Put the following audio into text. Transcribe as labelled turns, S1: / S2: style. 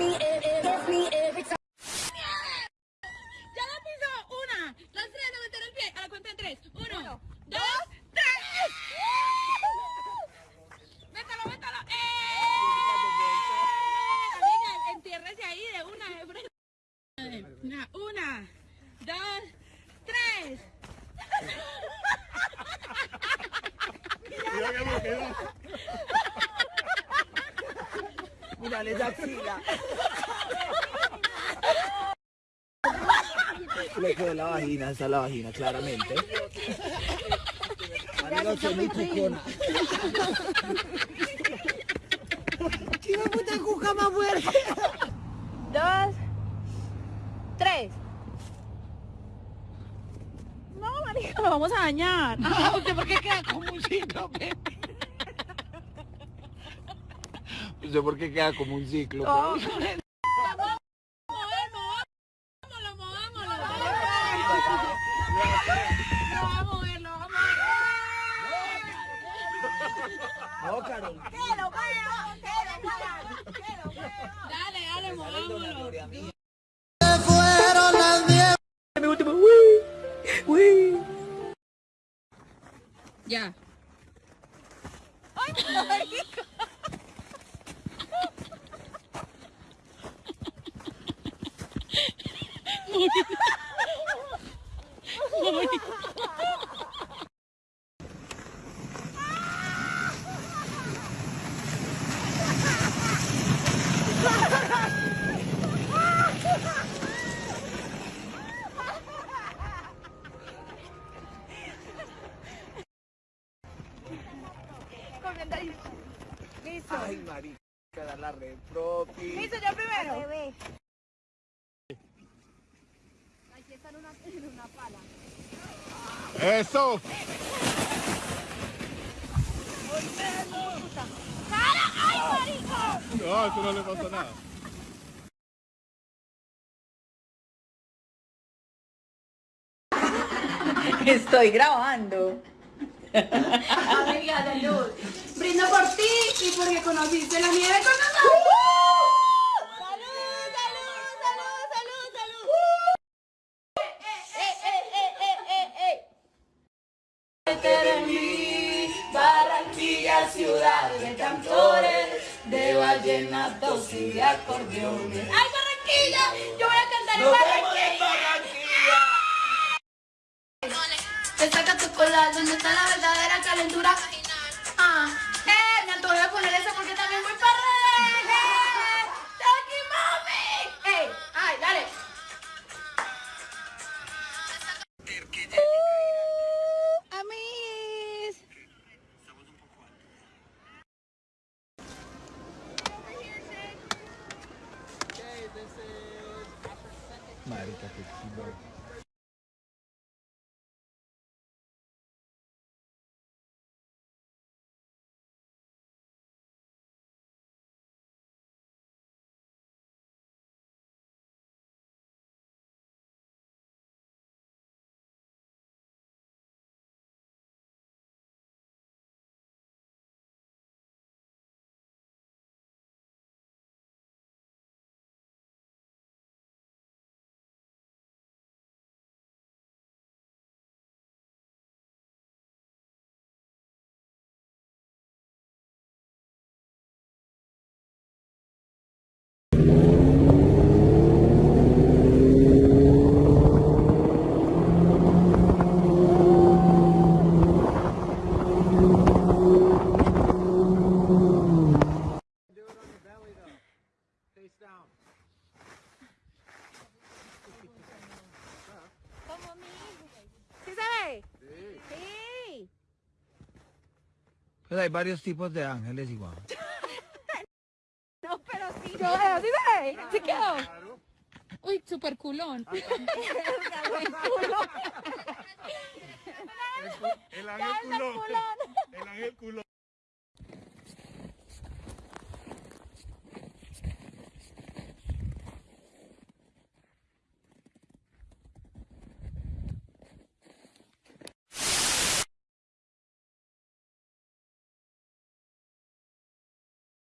S1: me, eh, eh, gets me every time.
S2: ¡Ya la pisó! Una, las tres, a meter el pie. A la cuenta de tres. Uno, dos, tres. ¡Métalo, métalo! ¡Eh! Amiga, entiérrese ahí de una de frente. Una, una, dos, tres.
S3: Mira cómo quedó.
S4: Esa axila. Le quedó la vagina, esa es la vagina, claramente. Amigo, soy muy cucona. ¡Qué puta cuca más fuerte!
S2: Dos, tres. No, marica, lo vamos a dañar.
S4: ¿Usted por qué queda como un cíclope? ¿Usted por qué queda como un cíclope?
S2: Oh. Movámoslo, movámoslo. Lo vamos a mover, lo vamos a
S4: No, Carol.
S2: mover. Dale, dale, movámoslo.
S4: Fueron las diez.
S2: Ya.
S4: Ay, marica, dar la red propia.
S2: Listo, yo primero.
S3: Eso. No, eso no le pasa nada.
S5: Estoy grabando.
S2: Amiga de luz. Brindo por ti y porque conociste la nieve con nosotros.
S5: Ciudad de cantores, de vallenatos y de acordeones.
S2: ¡Ay, Barranquilla! Yo voy a cantar en Barranquilla.
S4: Marica, qué chido.
S2: ¿Sí se ve? Sí.
S4: Pues hay varios tipos de ángeles igual.
S2: No, pero sí. Yo veo, ¿sí se ve? ¿Sí quedó? Uy, super culón.
S3: El ángel culón. El ángel culón.